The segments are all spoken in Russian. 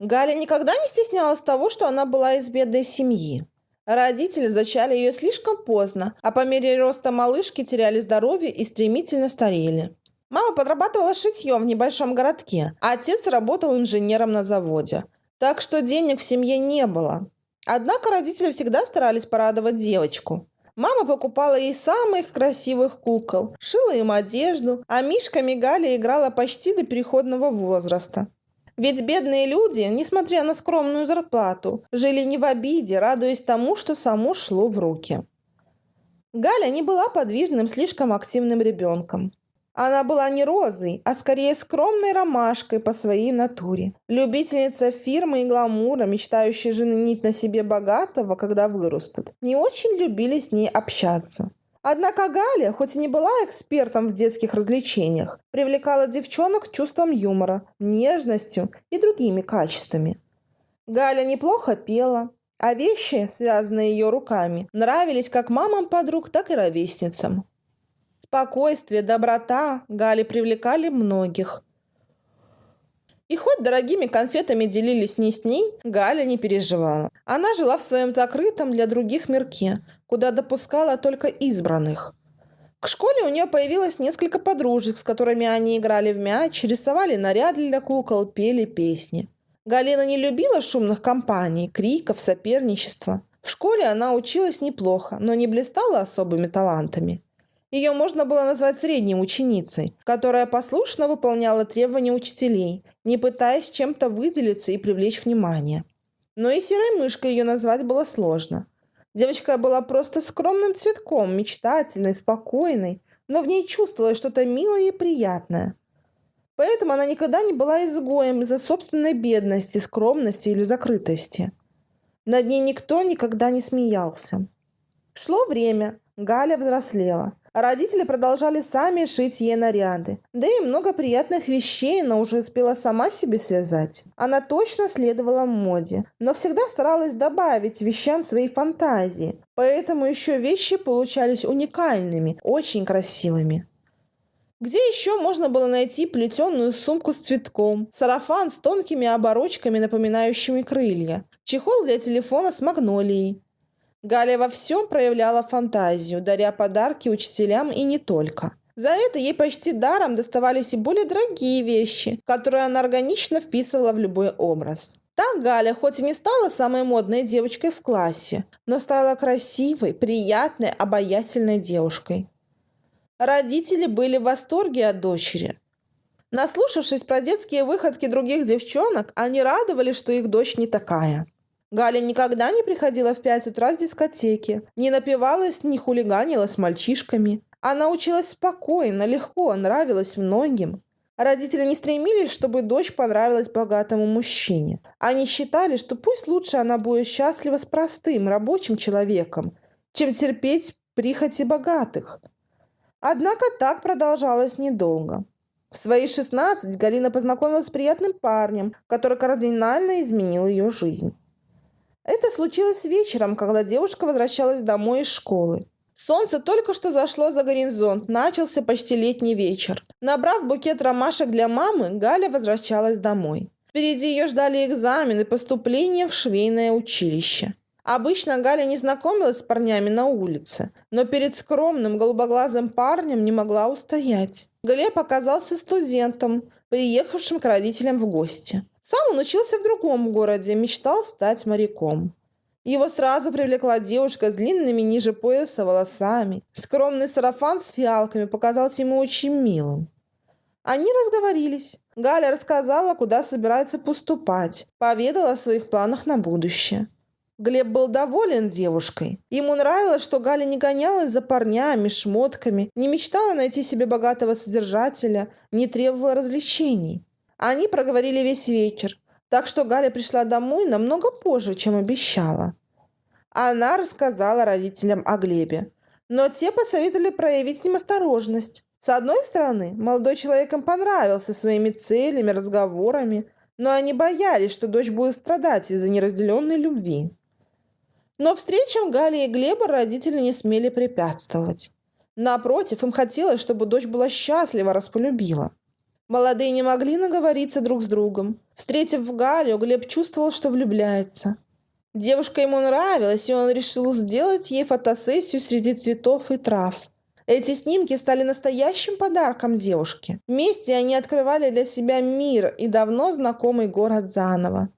Галя никогда не стеснялась того, что она была из бедной семьи. Родители зачали ее слишком поздно, а по мере роста малышки теряли здоровье и стремительно старели. Мама подрабатывала шитьем в небольшом городке, а отец работал инженером на заводе. Так что денег в семье не было. Однако родители всегда старались порадовать девочку. Мама покупала ей самых красивых кукол, шила им одежду, а Мишками Галя играла почти до переходного возраста. Ведь бедные люди, несмотря на скромную зарплату, жили не в обиде, радуясь тому, что само шло в руки. Галя не была подвижным, слишком активным ребенком. Она была не розой, а скорее скромной ромашкой по своей натуре. Любительница фирмы и гламура, мечтающая женить на себе богатого, когда вырастут, не очень любили с ней общаться. Однако Галя, хоть и не была экспертом в детских развлечениях, привлекала девчонок чувством юмора, нежностью и другими качествами. Галя неплохо пела, а вещи, связанные ее руками, нравились как мамам подруг, так и ровесницам. Спокойствие, доброта Гали привлекали многих. И хоть дорогими конфетами делились не с ней, Галя не переживала. Она жила в своем закрытом для других мирке, куда допускала только избранных. К школе у нее появилось несколько подружек, с которыми они играли в мяч, рисовали наряды для кукол, пели песни. Галина не любила шумных компаний, криков, соперничества. В школе она училась неплохо, но не блистала особыми талантами. Ее можно было назвать средней ученицей, которая послушно выполняла требования учителей, не пытаясь чем-то выделиться и привлечь внимание. Но и серой мышкой ее назвать было сложно. Девочка была просто скромным цветком, мечтательной, спокойной, но в ней чувствовалось что-то милое и приятное. Поэтому она никогда не была изгоем из-за собственной бедности, скромности или закрытости. Над ней никто никогда не смеялся. Шло время, Галя взрослела – Родители продолжали сами шить ей наряды. Да и много приятных вещей она уже успела сама себе связать. Она точно следовала моде, но всегда старалась добавить вещам своей фантазии. Поэтому еще вещи получались уникальными, очень красивыми. Где еще можно было найти плетеную сумку с цветком, сарафан с тонкими оборочками, напоминающими крылья, чехол для телефона с магнолией, Галя во всем проявляла фантазию, даря подарки учителям и не только. За это ей почти даром доставались и более дорогие вещи, которые она органично вписывала в любой образ. Так Галя хоть и не стала самой модной девочкой в классе, но стала красивой, приятной, обаятельной девушкой. Родители были в восторге от дочери. Наслушавшись про детские выходки других девчонок, они радовались, что их дочь не такая. Галя никогда не приходила в пять утра с дискотеки, не напивалась, не хулиганила с мальчишками. Она училась спокойно, легко, нравилась многим. Родители не стремились, чтобы дочь понравилась богатому мужчине. Они считали, что пусть лучше она будет счастлива с простым, рабочим человеком, чем терпеть прихоти богатых. Однако так продолжалось недолго. В свои 16 Галина познакомилась с приятным парнем, который кардинально изменил ее жизнь. Это случилось вечером, когда девушка возвращалась домой из школы. Солнце только что зашло за горизонт, начался почти летний вечер. Набрав букет ромашек для мамы, Галя возвращалась домой. Впереди ее ждали экзамены поступления в швейное училище. Обычно Галя не знакомилась с парнями на улице, но перед скромным голубоглазым парнем не могла устоять. Глеб оказался студентом, приехавшим к родителям в гости. Сам он учился в другом городе, мечтал стать моряком. Его сразу привлекла девушка с длинными ниже пояса волосами. Скромный сарафан с фиалками показался ему очень милым. Они разговорились. Галя рассказала, куда собирается поступать, поведала о своих планах на будущее. Глеб был доволен девушкой. Ему нравилось, что Галя не гонялась за парнями, шмотками, не мечтала найти себе богатого содержателя, не требовала развлечений. Они проговорили весь вечер, так что Галя пришла домой намного позже, чем обещала. Она рассказала родителям о Глебе, но те посоветовали проявить с ним осторожность. С одной стороны, молодой человек им понравился своими целями, разговорами, но они боялись, что дочь будет страдать из-за неразделенной любви. Но встречам Гали и Глеба родители не смели препятствовать. Напротив, им хотелось, чтобы дочь была счастлива, раз полюбила. Молодые не могли наговориться друг с другом. Встретив Галю, Глеб чувствовал, что влюбляется. Девушка ему нравилась, и он решил сделать ей фотосессию среди цветов и трав. Эти снимки стали настоящим подарком девушке. Вместе они открывали для себя мир и давно знакомый город заново.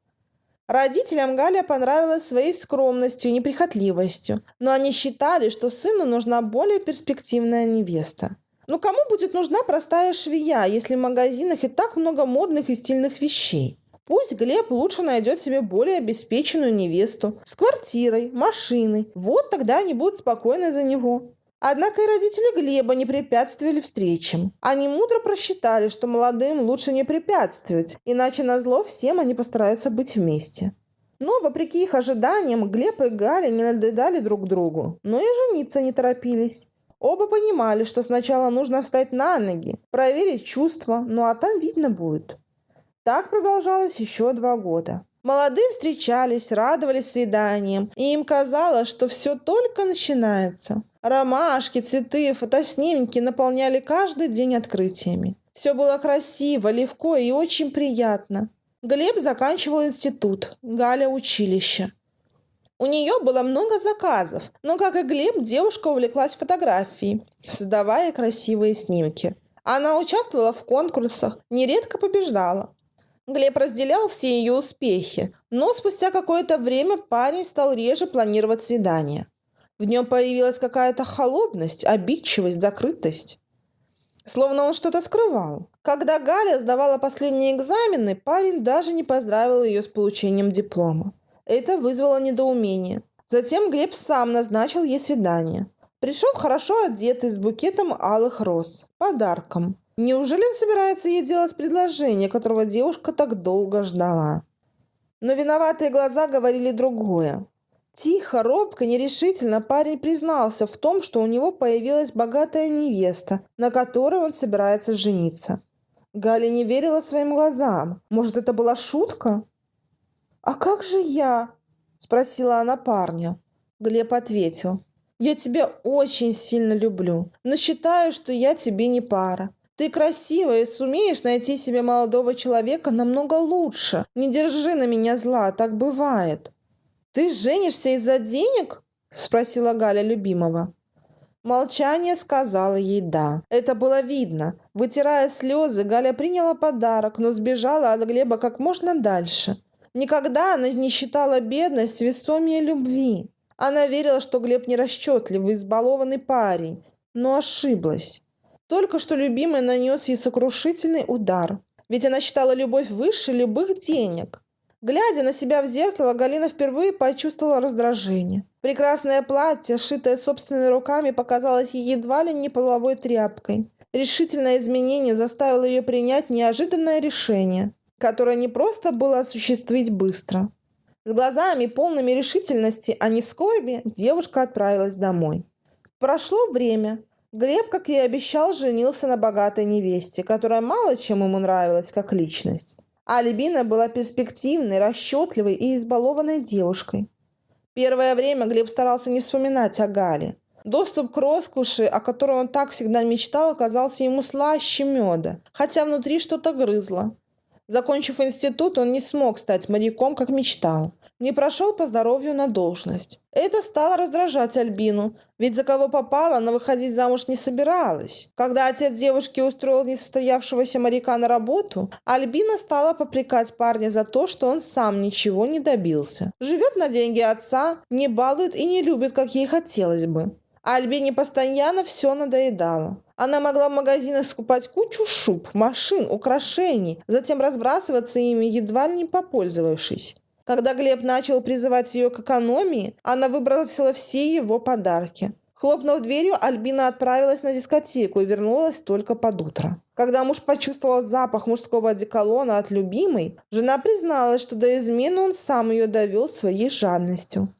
Родителям Галя понравилась своей скромностью и неприхотливостью, но они считали, что сыну нужна более перспективная невеста. Ну кому будет нужна простая швея, если в магазинах и так много модных и стильных вещей? Пусть Глеб лучше найдет себе более обеспеченную невесту с квартирой, машиной. Вот тогда они будут спокойны за него. Однако и родители Глеба не препятствовали встречам. Они мудро просчитали, что молодым лучше не препятствовать, иначе на зло всем они постараются быть вместе. Но, вопреки их ожиданиям, Глеб и Галя не надоедали друг другу, но и жениться не торопились. Оба понимали, что сначала нужно встать на ноги, проверить чувства, ну а там видно будет. Так продолжалось еще два года. Молодые встречались, радовались свиданиям, и им казалось, что все только начинается. Ромашки, цветы, фотоснимки наполняли каждый день открытиями. Все было красиво, легко и очень приятно. Глеб заканчивал институт, Галя – училище. У нее было много заказов, но, как и Глеб, девушка увлеклась фотографией, создавая красивые снимки. Она участвовала в конкурсах, нередко побеждала. Глеб разделял все ее успехи, но спустя какое-то время парень стал реже планировать свидания. В нем появилась какая-то холодность, обидчивость, закрытость. Словно он что-то скрывал. Когда Галя сдавала последние экзамены, парень даже не поздравил ее с получением диплома. Это вызвало недоумение. Затем Глеб сам назначил ей свидание. Пришел хорошо одетый с букетом алых роз, подарком. Неужели он собирается ей делать предложение, которого девушка так долго ждала? Но виноватые глаза говорили другое. Тихо, робко, нерешительно парень признался в том, что у него появилась богатая невеста, на которой он собирается жениться. Галя не верила своим глазам. Может, это была шутка? «А как же я?» – спросила она парня. Глеб ответил. «Я тебя очень сильно люблю, но считаю, что я тебе не пара. Ты красивая и сумеешь найти себе молодого человека намного лучше. Не держи на меня зла, так бывает. Ты женишься из-за денег? Спросила Галя любимого. Молчание сказала ей «да». Это было видно. Вытирая слезы, Галя приняла подарок, но сбежала от Глеба как можно дальше. Никогда она не считала бедность весомее любви. Она верила, что Глеб нерасчетливый, избалованный парень, но ошиблась. Только что любимый нанес ей сокрушительный удар. Ведь она считала любовь выше любых денег. Глядя на себя в зеркало, Галина впервые почувствовала раздражение. Прекрасное платье, сшитое собственными руками, показалось ей едва ли не половой тряпкой. Решительное изменение заставило ее принять неожиданное решение, которое не просто было осуществить быстро. С глазами, полными решительности, а не скорби, девушка отправилась домой. Прошло время. Глеб, как и обещал, женился на богатой невесте, которая мало чем ему нравилась как личность. А Альбина была перспективной, расчетливой и избалованной девушкой. Первое время Глеб старался не вспоминать о Гале. Доступ к роскоши, о которой он так всегда мечтал, оказался ему слаще меда, хотя внутри что-то грызло. Закончив институт, он не смог стать моряком, как мечтал не прошел по здоровью на должность. Это стало раздражать Альбину, ведь за кого попала, она выходить замуж не собиралась. Когда отец девушки устроил несостоявшегося моряка на работу, Альбина стала попрекать парня за то, что он сам ничего не добился. Живет на деньги отца, не балует и не любит, как ей хотелось бы. А Альбине постоянно все надоедало. Она могла в магазинах скупать кучу шуб, машин, украшений, затем разбрасываться ими, едва ли не попользовавшись. Когда Глеб начал призывать ее к экономии, она выбросила все его подарки. Хлопнув дверью, Альбина отправилась на дискотеку и вернулась только под утро. Когда муж почувствовал запах мужского одеколона от любимой, жена призналась, что до измены он сам ее довел своей жадностью.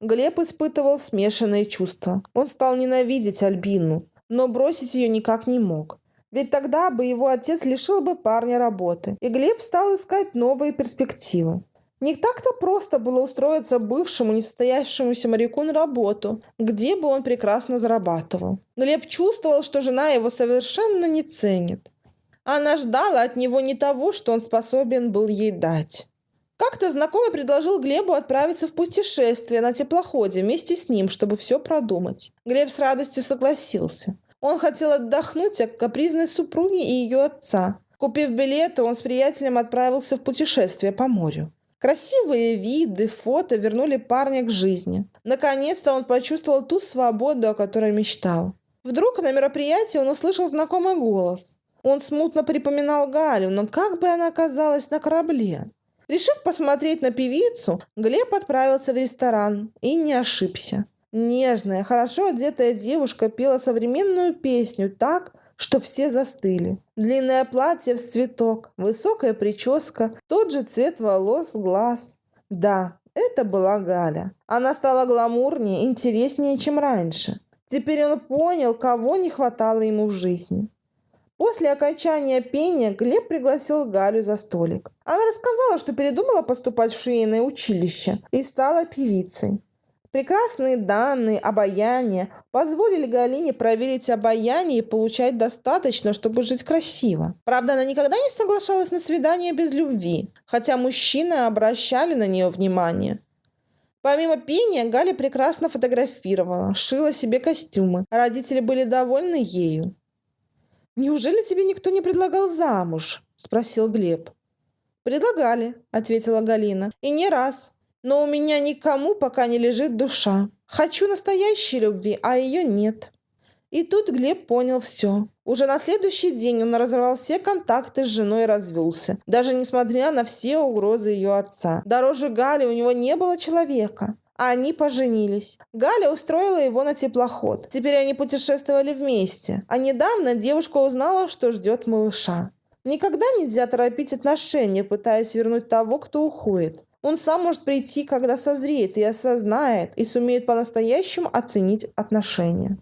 Глеб испытывал смешанные чувства. Он стал ненавидеть Альбину, но бросить ее никак не мог. Ведь тогда бы его отец лишил бы парня работы, и Глеб стал искать новые перспективы. Не так-то просто было устроиться бывшему несостоявшемуся моряку на работу, где бы он прекрасно зарабатывал. Глеб чувствовал, что жена его совершенно не ценит. Она ждала от него не того, что он способен был ей дать. Как-то знакомый предложил Глебу отправиться в путешествие на теплоходе вместе с ним, чтобы все продумать. Глеб с радостью согласился. Он хотел отдохнуть от капризной супруги и ее отца. Купив билеты, он с приятелем отправился в путешествие по морю. Красивые виды, фото вернули парня к жизни. Наконец-то он почувствовал ту свободу, о которой мечтал. Вдруг на мероприятии он услышал знакомый голос. Он смутно припоминал Галю, но как бы она оказалась на корабле? Решив посмотреть на певицу, Глеб отправился в ресторан и не ошибся. Нежная, хорошо одетая девушка пела современную песню так, что все застыли. Длинное платье в цветок, высокая прическа, тот же цвет волос, глаз. Да, это была Галя. Она стала гламурнее, интереснее, чем раньше. Теперь он понял, кого не хватало ему в жизни. После окончания пения Глеб пригласил Галю за столик. Она рассказала, что передумала поступать в швейное училище и стала певицей. Прекрасные данные, обаяние позволили Галине проверить обаяние и получать достаточно, чтобы жить красиво. Правда, она никогда не соглашалась на свидание без любви, хотя мужчины обращали на нее внимание. Помимо пения, Галя прекрасно фотографировала, шила себе костюмы. Родители были довольны ею. «Неужели тебе никто не предлагал замуж?» – спросил Глеб. «Предлагали», – ответила Галина. «И не раз но у меня никому пока не лежит душа. Хочу настоящей любви, а ее нет. И тут Глеб понял все. Уже на следующий день он разорвал все контакты с женой и развелся, даже несмотря на все угрозы ее отца. Дороже Гали у него не было человека. Они поженились. Галя устроила его на теплоход. Теперь они путешествовали вместе. А недавно девушка узнала, что ждет малыша. Никогда нельзя торопить отношения, пытаясь вернуть того, кто уходит. Он сам может прийти, когда созреет и осознает, и сумеет по-настоящему оценить отношения.